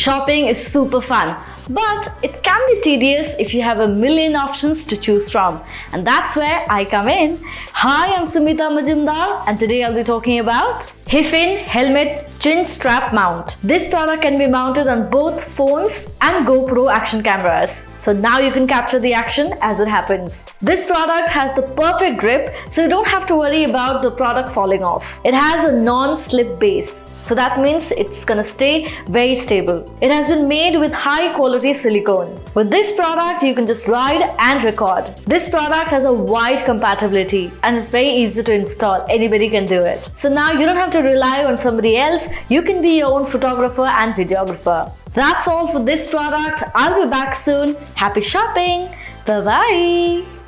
Shopping is super fun, but it can be tedious if you have a million options to choose from. And that's where I come in. Hi, I'm Sumita Majumdar and today I'll be talking about Hifin Helmet Chin Strap Mount. This product can be mounted on both phones and GoPro action cameras. So now you can capture the action as it happens. This product has the perfect grip so you don't have to worry about the product falling off. It has a non-slip base so that means it's gonna stay very stable. It has been made with high quality silicone. With this product, you can just ride and record. This product has a wide compatibility and it's very easy to install. Anybody can do it. So now you don't have to rely on somebody else. You can be your own photographer and videographer. That's all for this product. I'll be back soon. Happy shopping. Bye-bye.